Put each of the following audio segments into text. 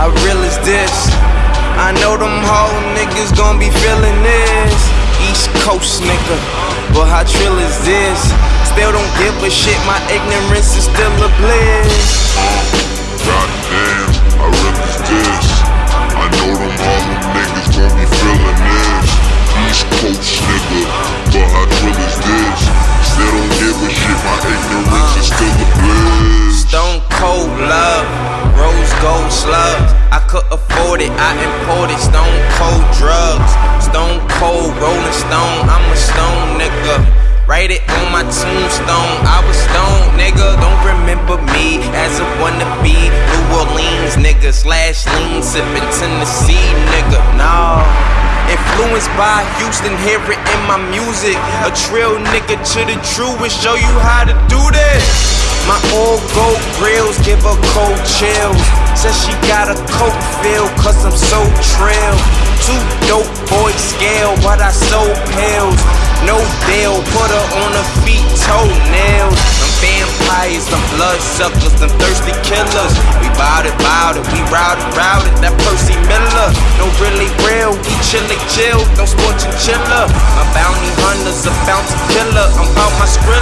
how real is this? I know them whole niggas gon' be feeling this. East Coast nigga, but how trill is this? Still don't give a shit, my ignorance is still a bliss. Could afford it, I imported stone cold drugs. Stone cold rolling stone, I'm a stone nigga. Write it on my tombstone, I was stone nigga. Don't remember me as a wannabe New Orleans nigga slash lean sipping Tennessee nigga. Nah. Influenced by Houston, hear it in my music. A trill nigga to the truest, show you how to do this. My old gold grills give her cold chills. Says she a coat feel, cause I'm so trill. Two dope boys scale, but I sold pills. No deal, put her on her feet, toenails. Them vampires, them blood suckers, them thirsty killers. We bout it, bout it, we routed, routed. That Percy Miller, no really real. We chillin' chill, no and chiller. My bounty hunter's a bounty killer. I'm about my skrilla.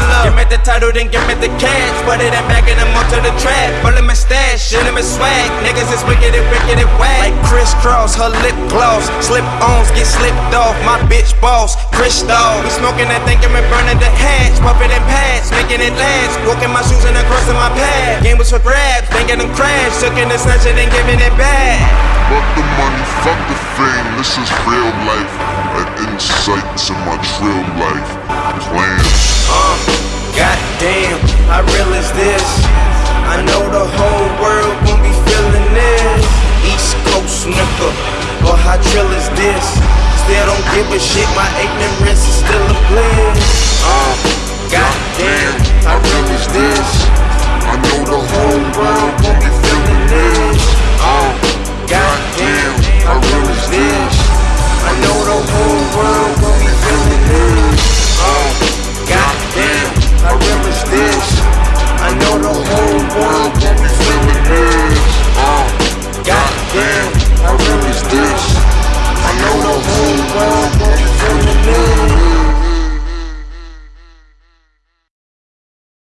Give me the title, then give me the cash. Put it in back and I'm onto the track. Full of my stash, shit in my swag. Niggas is wicked and wicked and whack. Like crisscross, her lip gloss. Slip ons get slipped off. My bitch boss, Crystal. We smoking that thing and we burning the hatch. Puffin' and pads, making it last. Walking my shoes and across my path. Game was for grabs, then get them crash. Took in the snatch and then giving it back. Fuck the money, fuck the fame, this is real life. An insight to my trill life. Plans. Uh, give a shit, my ignorance is still a bliss. Uh, um, goddamn, I relish this. I know the whole world won't be feeling this. Uh, goddamn, I relish this. I know the whole world won't be feeling this. Uh, goddamn, I relish this. I know the whole world. won't be feeling this